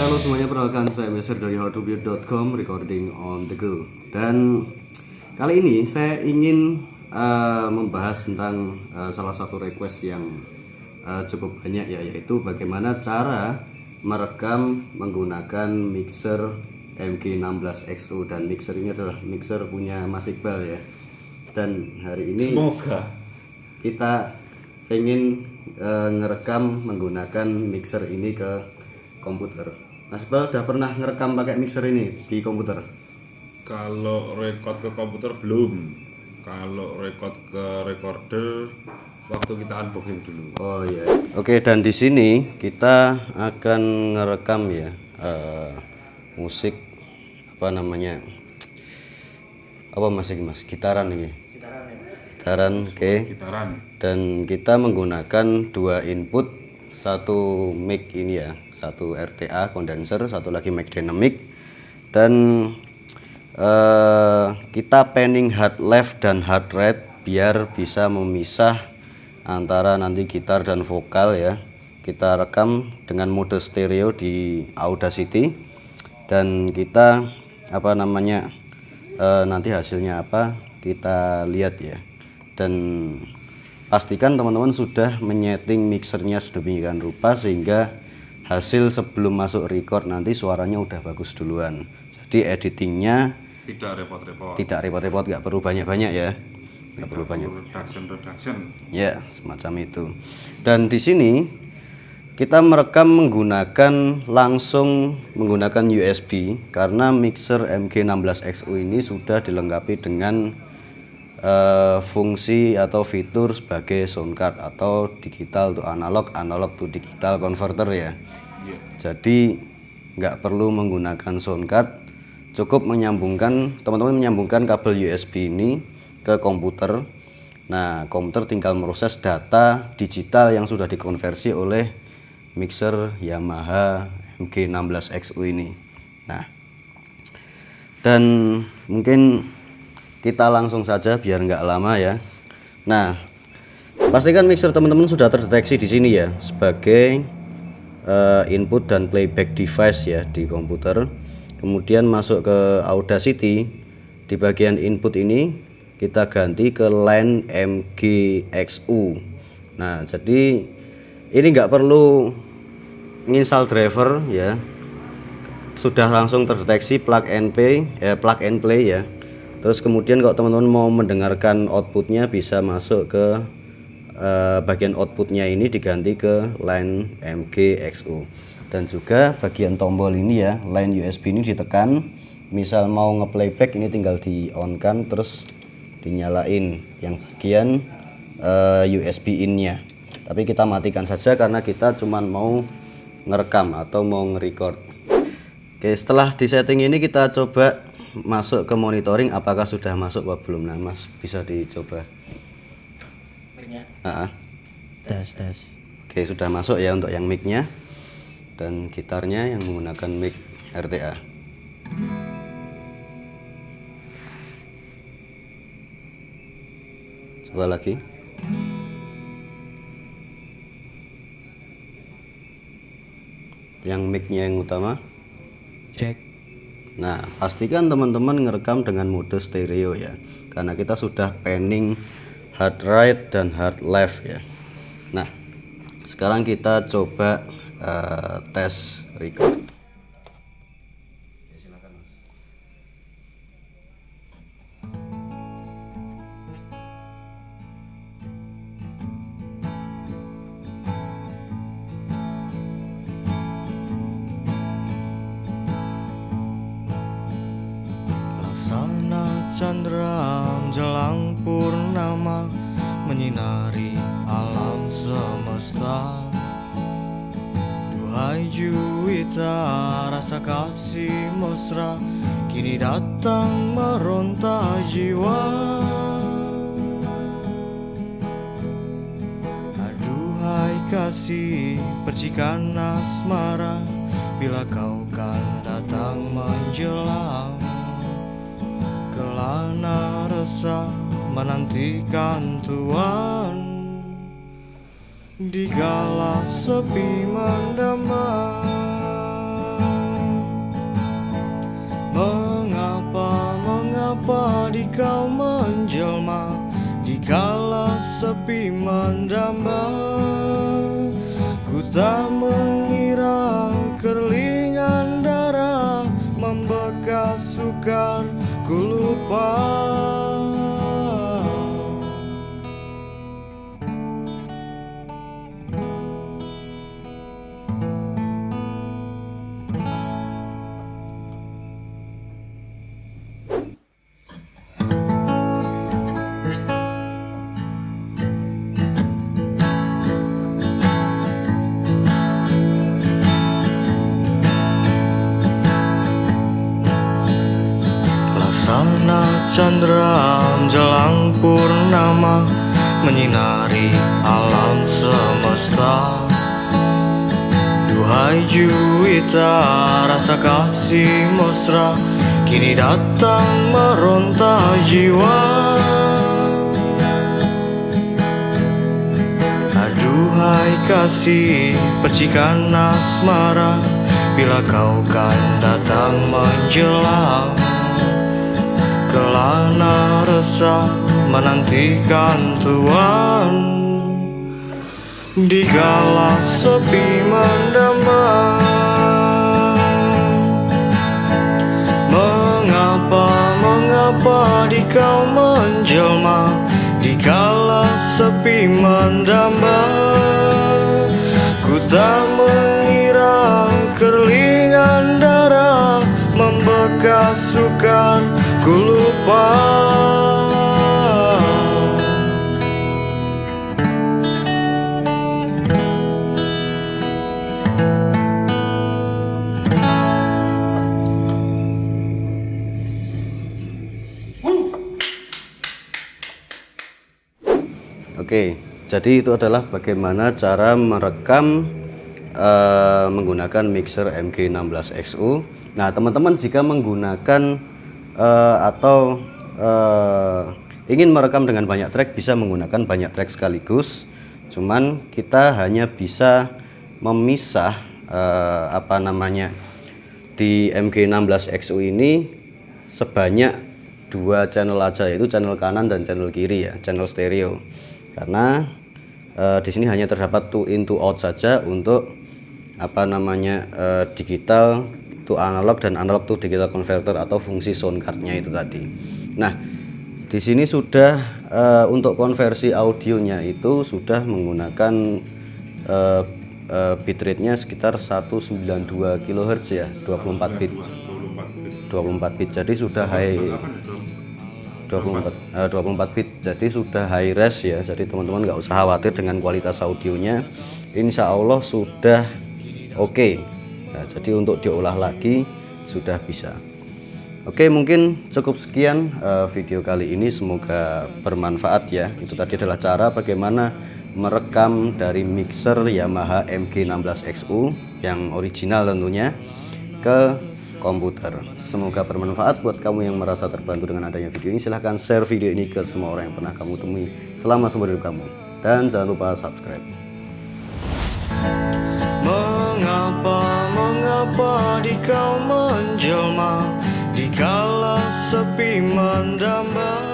Halo semuanya perkenalkan saya Mesir dari howtobuild.com recording on the go. Dan kali ini saya ingin uh, membahas tentang uh, salah satu request yang uh, cukup banyak ya yaitu bagaimana cara merekam menggunakan mixer MG16XO dan mixer ini adalah mixer punya Mas Iqbal ya. Dan hari ini Semoga. kita pengen uh, ngerekam menggunakan mixer ini ke komputer. Mas Iqbal udah pernah ngerekam pakai mixer ini di komputer? kalau record ke komputer belum. Kalau record ke recorder waktu kita unboxing dulu. Oh iya. Oke dan di sini kita akan ngerekam ya eh, musik apa namanya? Apa mas ini mas? Gitaran ini. Gitaran. oke. Gitaran. Dan kita menggunakan dua input, satu mic ini ya, satu RTA condenser, satu lagi mic dynamic. Dan eh, kita panning hard left dan hard right biar bisa memisah antara nanti gitar dan vokal ya. Kita rekam dengan mode stereo di Audacity. Dan kita apa namanya eh, nanti hasilnya apa kita lihat ya. Dan pastikan teman-teman sudah menyeting mixernya sedemikian rupa sehingga hasil sebelum masuk record nanti suaranya udah bagus duluan jadi editingnya Tidak repot-repot. tidak repot-repot nggak perlu banyak-banyak ya nggak perlu banyak Reduction reduction. ya semacam itu dan di sini kita merekam menggunakan langsung menggunakan USB karena mixer MG16XU ini sudah dilengkapi dengan eh, fungsi atau fitur sebagai sound card atau digital to analog analog to digital converter ya Iya. jadi nggak perlu menggunakan sound card, cukup menyambungkan teman-teman menyambungkan kabel USB ini ke komputer. Nah, komputer tinggal proses data digital yang sudah dikonversi oleh mixer Yamaha MG16XU ini. Nah, dan mungkin kita langsung saja biar nggak lama ya. Nah, pastikan mixer teman-teman sudah terdeteksi di sini ya sebagai eh, input dan playback device ya di komputer. Kemudian masuk ke Audacity di bagian input ini kita ganti ke line MGXU nah jadi ini nggak perlu install driver ya. Sudah langsung terdeteksi plug and play eh, plug and play ya terus kemudian kalau teman-teman mau mendengarkan outputnya bisa masuk ke eh, bagian outputnya ini diganti ke line MGXU dan juga bagian tombol ini ya line USB ini ditekan. Misal mau nge-playback ini tinggal di on kan terus dinyalain yang bagian eh, USB in nya tapi kita matikan saja karena kita cuman mau ngerekam atau mau nge-record. Oke setelah di setting ini kita coba masuk ke monitoring apakah sudah masuk apa belum nah mas bisa dicoba Ah, ah. tes tes Oke sudah masuk ya untuk yang mic-nya dan gitarnya yang menggunakan mic RTA. Coba lagi. Yang mic-nya yang utama. cek Nah, pastikan teman-teman ngerekam dengan mode stereo ya. Karena kita sudah panning hard right dan hard left ya. Nah, sekarang kita coba eh, tes record. Purnama Menyinari alam semesta. Duhai Juwita rasa kasih mesra Kini datang meronta jiwa. Aduhai kasih percikan asmara Bila kau kan datang menjelang Kelana resah menantikan Tuhan. Di kala sepi mendemam Mengapa, mengapa di kau menjelma? Di kala sepi mendamba Ku tak mengira kerlingan darah membekas sukar ku lupa. Laksana Chandra menjelang purnama Menyinari alam semesta. Duhai Juwita rasa kasih mesra Kini datang meronta jiwa. Aduhai kasih percikan asmara Bila kau kan datang menjelang Kelana resah menantikan Tuhan. Di kala sepi mendamba Mengapa, mengapa di kau menjelma? Di kala sepi mendamba Ku tak mengira kerlingan darah Membekas sukar ku Oke, jadi itu adalah bagaimana cara merekam eh, menggunakan mixer MG16XU. Nah, teman-teman jika menggunakan eh, atau eh, ingin merekam dengan banyak track bisa menggunakan banyak track sekaligus. Cuman kita hanya bisa memisah eh, apa namanya di MG16XU ini sebanyak dua channel aja yaitu channel kanan dan channel kiri ya channel stereo karena eh, di sini hanya terdapat two in two out saja untuk apa namanya eh, digital to analog dan analog to digital converter atau fungsi sound cardnya itu tadi. Nah di sini sudah eh, untuk konversi audionya itu sudah menggunakan eh, eh, bitrate-nya sekitar 192 kHz ya 24 bit. 24 bit. Jadi sudah high 24 eh, 24 bit. Jadi sudah high res ya. Jadi teman-teman nggak usah khawatir dengan kualitas audionya. Insya Allah sudah oke nah, jadi untuk diolah lagi sudah bisa Oke mungkin cukup sekian eh, video kali ini semoga bermanfaat ya itu tadi adalah cara bagaimana merekam dari mixer Yamaha MG16XU yang original tentunya ke komputer. Semoga bermanfaat buat kamu yang merasa terbantu dengan adanya video ini. Silahkan share video ini ke semua orang yang pernah kamu temui selama seumur hidup kamu. Dan jangan lupa subscribe. Mengapa, mengapa di kau menjelma Dikala sepi mendamba